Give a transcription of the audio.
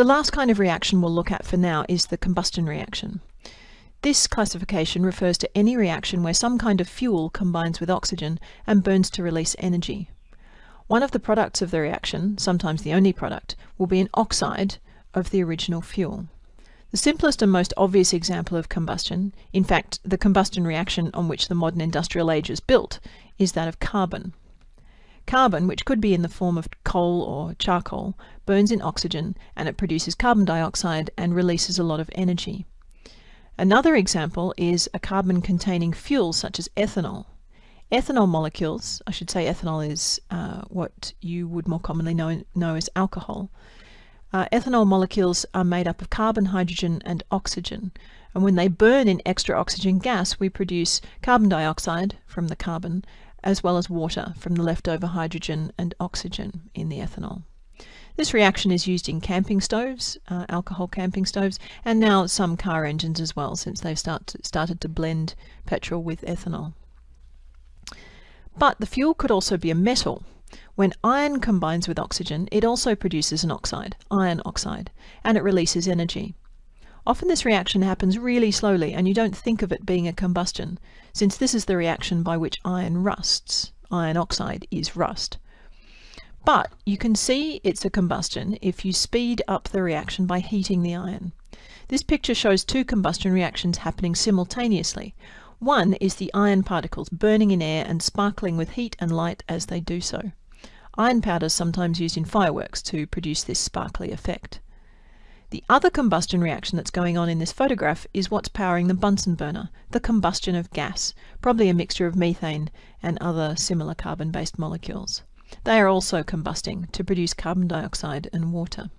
The last kind of reaction we'll look at for now is the combustion reaction. This classification refers to any reaction where some kind of fuel combines with oxygen and burns to release energy. One of the products of the reaction, sometimes the only product, will be an oxide of the original fuel. The simplest and most obvious example of combustion, in fact the combustion reaction on which the modern industrial age is built, is that of carbon. Carbon, which could be in the form of coal or charcoal, burns in oxygen and it produces carbon dioxide and releases a lot of energy. Another example is a carbon-containing fuel such as ethanol. Ethanol molecules, I should say ethanol is uh, what you would more commonly know, know as alcohol. Uh, ethanol molecules are made up of carbon, hydrogen and oxygen. And when they burn in extra oxygen gas, we produce carbon dioxide from the carbon, as well as water from the leftover hydrogen and oxygen in the ethanol. This reaction is used in camping stoves, uh, alcohol camping stoves, and now some car engines as well, since they've start to, started to blend petrol with ethanol. But the fuel could also be a metal. When iron combines with oxygen, it also produces an oxide, iron oxide, and it releases energy. Often this reaction happens really slowly and you don't think of it being a combustion, since this is the reaction by which iron rusts. Iron oxide is rust. But you can see it's a combustion if you speed up the reaction by heating the iron. This picture shows two combustion reactions happening simultaneously. One is the iron particles burning in air and sparkling with heat and light as they do so. Iron powder is sometimes used in fireworks to produce this sparkly effect. The other combustion reaction that's going on in this photograph is what's powering the Bunsen burner, the combustion of gas, probably a mixture of methane and other similar carbon-based molecules. They are also combusting to produce carbon dioxide and water.